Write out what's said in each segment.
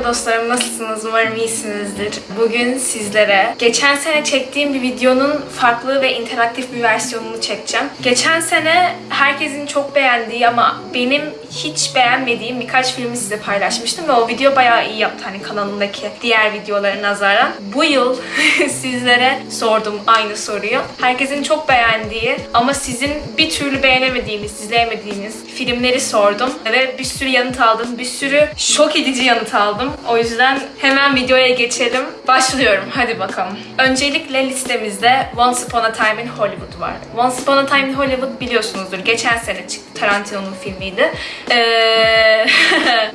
Merhaba dostlarım, nasılsınız? Umarım iyisinizdir. Bugün sizlere geçen sene çektiğim bir videonun farklı ve interaktif bir versiyonunu çekeceğim. Geçen sene herkesin çok beğendiği ama benim hiç beğenmediğim birkaç filmi size paylaşmıştım ve o video bayağı iyi yaptı hani kanalımdaki diğer videolara nazaran. Bu yıl sizlere sordum aynı soruyu. Herkesin çok beğendiği ama sizin bir türlü beğenemediğiniz, izleyemediğiniz filmleri sordum ve bir sürü yanıt aldım. Bir sürü şok edici yanıt aldım. O yüzden hemen videoya geçelim. Başlıyorum. Hadi bakalım. Öncelikle listemizde Once Upon a Time in Hollywood var. Once Upon a Time in Hollywood biliyorsunuzdur. Geçen sene çıktı. Tarantino'nun filmiydi. Ee,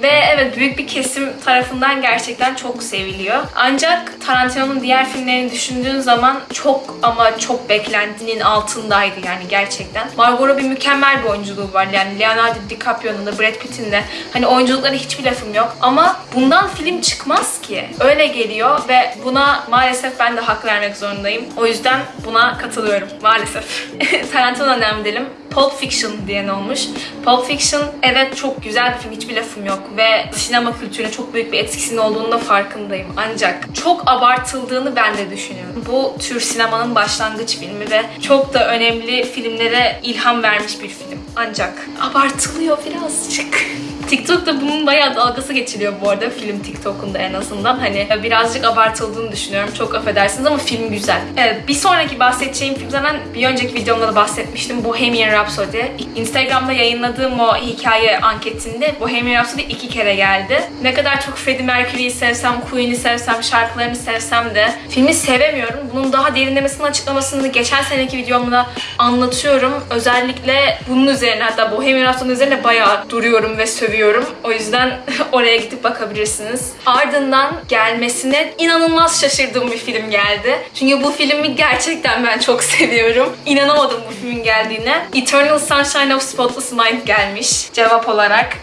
ve evet büyük bir kesim tarafından gerçekten çok seviliyor. Ancak Tarantino'nun diğer filmlerini düşündüğün zaman çok ama çok beklentinin altındaydı yani gerçekten. Margot Robbie mükemmel bir oyunculuğu var. Yani Leonardo DiCaprio'nun da Brad Pitt'in de hani oyunculuklara hiçbir lafım yok. Ama bundan film çıkmaz ki. Öyle geliyor ve buna maalesef ben de hak vermek zorundayım. O yüzden buna katılıyorum maalesef. Tarantino önemli edelim. Pulp Fiction diyen olmuş. Pulp Fiction evet çok güzel bir film hiçbir lafım yok ve sinema kültürüne çok büyük bir etkisinin olduğunu da farkındayım. Ancak çok abartıldığını ben de düşünüyorum. Bu tür sinemanın başlangıç filmi ve çok da önemli filmlere ilham vermiş bir film. Ancak abartılıyor birazcık. TikTok'ta bunun bayağı dalgası geçiliyor bu arada film TikTok'unda en azından. Hani birazcık abartıldığını düşünüyorum. Çok affedersiniz ama film güzel. Evet, bir sonraki bahsedeceğim film zaten bir önceki videomda da bahsetmiştim. Bohemian Rhapsody. Instagram'da yayınladığım o hikaye anketinde Bohemian Rhapsody iki kere geldi. Ne kadar çok Freddie Mercury'yi sevsem, Queen'i sevsem, şarkılarını sevsem de filmi sevemiyorum. Bunun daha derinlemesine açıklamasını geçen seneki videomda anlatıyorum. Özellikle bunun üzerine hatta Bohemian Rhapsody üzerine bayağı duruyorum ve sövüyorum seviyorum. O yüzden oraya gidip bakabilirsiniz. Ardından gelmesine inanılmaz şaşırdığım bir film geldi. Çünkü bu filmi gerçekten ben çok seviyorum. İnanamadım bu filmin geldiğine. Eternal Sunshine of Spotless Mind gelmiş cevap olarak.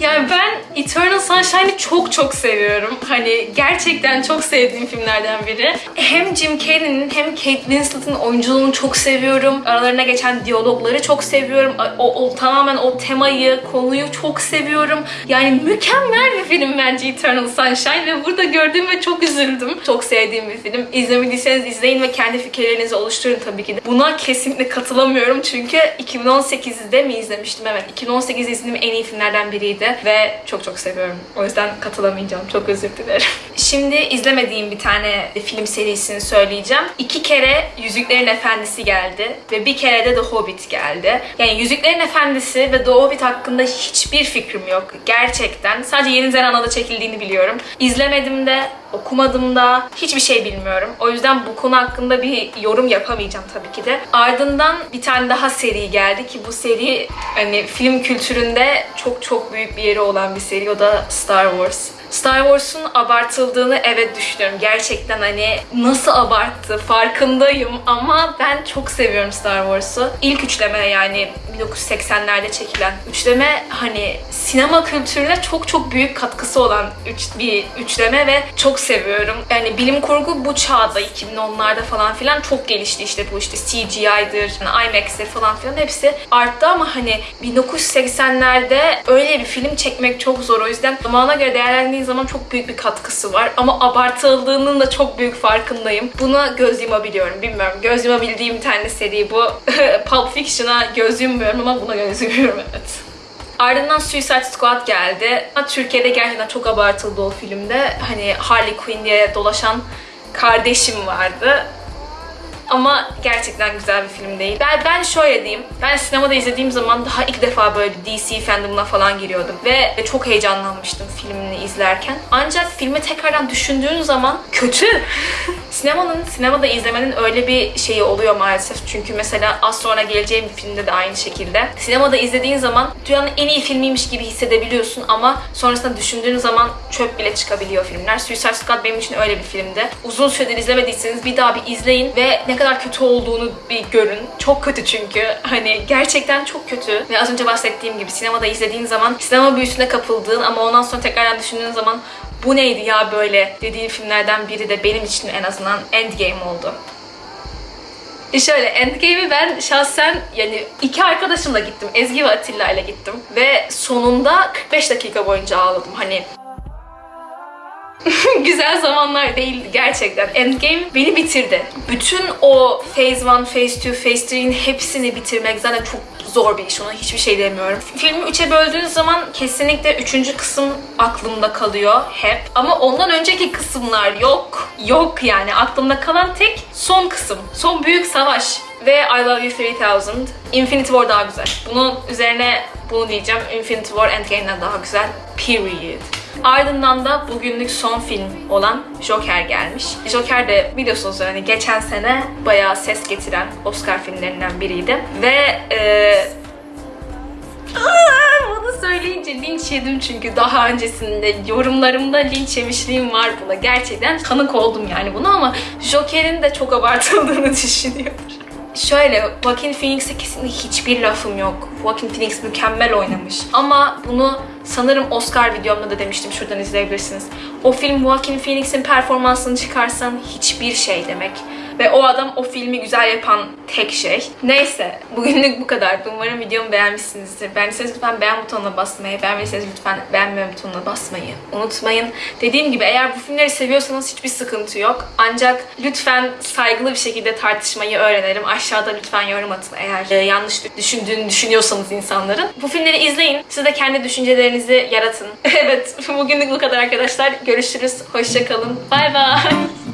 Yani ben Eternal Sunshine'ı çok çok seviyorum. Hani gerçekten çok sevdiğim filmlerden biri. Hem Jim Carrey'nin hem Kate Winslet'ın oyunculuğunu çok seviyorum. Aralarına geçen diyalogları çok seviyorum. O, o tamamen o temayı, konuyu çok seviyorum. Yani mükemmel bir film bence Eternal Sunshine ve burada gördüğümde çok üzüldüm. Çok sevdiğim bir film. İzlemediyseniz izleyin ve kendi fikirlerinizi oluşturun tabii ki de. Buna kesinlikle katılamıyorum çünkü 2018'de mi izlemiştim? Evet. 2018'de izlediğim en iyi filmlerden biriydi ve çok çok seviyorum. O yüzden katılamayacağım. Çok özür dilerim. Şimdi izlemediğim bir tane film serisini söyleyeceğim. İki kere Yüzüklerin Efendisi geldi ve bir kere de The Hobbit geldi. Yani Yüzüklerin Efendisi ve The Hobbit hakkında hiçbir fikrim yok. Gerçekten. Sadece Yeni Zelanda'da çekildiğini biliyorum. İzlemedim de, okumadım da, hiçbir şey bilmiyorum. O yüzden bu konu hakkında bir yorum yapamayacağım tabii ki de. Ardından bir tane daha seri geldi ki bu seri hani film kültüründe çok çok büyük bir yeri olan bir seri. O da Star Wars. Star Wars'un abartıldığını evet düşünüyorum. Gerçekten hani nasıl abarttı farkındayım ama ben çok seviyorum Star Wars'u. İlk üçleme yani 1980'lerde çekilen üçleme hani sinema kültürüne çok çok büyük katkısı olan üç, bir üçleme ve çok seviyorum. Yani bilim kurgu bu çağda 2010'larda falan filan çok gelişti işte bu işte CGI'dir, IMAX'tir falan filan hepsi arttı ama hani 1980'lerde öyle bir film çekmek çok zor. O yüzden zamana göre değerlendiği zaman çok büyük bir katkısı var. Ama abartıldığının da çok büyük farkındayım. Buna göz yumabiliyorum. Bilmiyorum. Göz yumabildiğim tane seri bu. Pulp Fiction'a göz yummuyorum ama buna göz yumuyorum evet. Ardından Suicide Squad geldi. Türkiye'de gerçekten çok abartıldı o filmde. Hani Harley Quinn diye dolaşan kardeşim vardı. Ama gerçekten güzel bir film değil. Ben, ben şöyle diyeyim. Ben sinemada izlediğim zaman daha ilk defa böyle DC fandomuna falan giriyordum. Ve çok heyecanlanmıştım filmini izlerken. Ancak filmi tekrardan düşündüğün zaman kötü. Sinemanın, sinemada izlemenin öyle bir şeyi oluyor maalesef. Çünkü mesela az sonra geleceğim bir filmde de aynı şekilde. Sinemada izlediğin zaman dünyanın en iyi filmiymiş gibi hissedebiliyorsun ama sonrasında düşündüğün zaman çöp bile çıkabiliyor filmler. Suicide Squad benim için öyle bir filmdi. Uzun süredir izlemediyseniz bir daha bir izleyin ve ne kadar kötü olduğunu bir görün. Çok kötü çünkü. Hani gerçekten çok kötü. Ve az önce bahsettiğim gibi sinemada izlediğin zaman sinema büyüsüne kapıldığın ama ondan sonra tekrardan düşündüğün zaman bu neydi ya böyle dediğim filmlerden biri de benim için en azından Endgame oldu. E şöyle Endgame'i ben şahsen yani iki arkadaşımla gittim. Ezgi ve Atilla ile gittim. Ve sonunda 45 dakika boyunca ağladım. Hani güzel zamanlar değildi gerçekten. Endgame beni bitirdi. Bütün o Phase 1, Phase 2, Phase 3'in hepsini bitirmek zaten çok zor bir iş. Ona hiçbir şey demiyorum. Filmi üçe böldüğünüz zaman kesinlikle üçüncü kısım aklımda kalıyor hep. Ama ondan önceki kısımlar yok. Yok yani. Aklımda kalan tek son kısım. Son büyük savaş. Ve I Love You 3000. Infinity War daha güzel. Bunun üzerine bunu diyeceğim. Infinity War Endgame'den daha güzel. Period. Ardından da bugünlük son film olan Joker gelmiş. Joker de biliyorsunuz hani geçen sene bayağı ses getiren Oscar filmlerinden biriydi. Ve e, Aa, bunu söyleyince linç yedim çünkü daha öncesinde yorumlarımda linç yemişliğim var buna. Gerçekten tanık oldum yani buna ama Joker'in de çok abartıldığını düşünüyorum. Şöyle, Joaquin Phoenix'e kesinlikle hiçbir lafım yok. Joaquin Phoenix mükemmel oynamış. Ama bunu sanırım Oscar videomda da demiştim. Şuradan izleyebilirsiniz. O film Joaquin Phoenix'in performansını çıkarsan hiçbir şey demek. Ve o adam o filmi güzel yapan tek şey. Neyse, bugünlük bu kadar. Umarım videomu beğenmişsinizdir. Beğendiyseniz lütfen beğen butonuna basmayı, beğenmediyseniz lütfen beğenme butonuna basmayı unutmayın. Dediğim gibi eğer bu filmleri seviyorsanız hiçbir sıkıntı yok. Ancak lütfen saygılı bir şekilde tartışmayı öğrenelim. Aşağıda lütfen yorum atın eğer e, yanlış düşündüğünü düşünüyorsanız insanların. Bu filmleri izleyin. Siz de kendi düşüncelerinizi yaratın. evet, bugünlük bu kadar arkadaşlar. Görüşürüz. Hoşçakalın. Bay bay.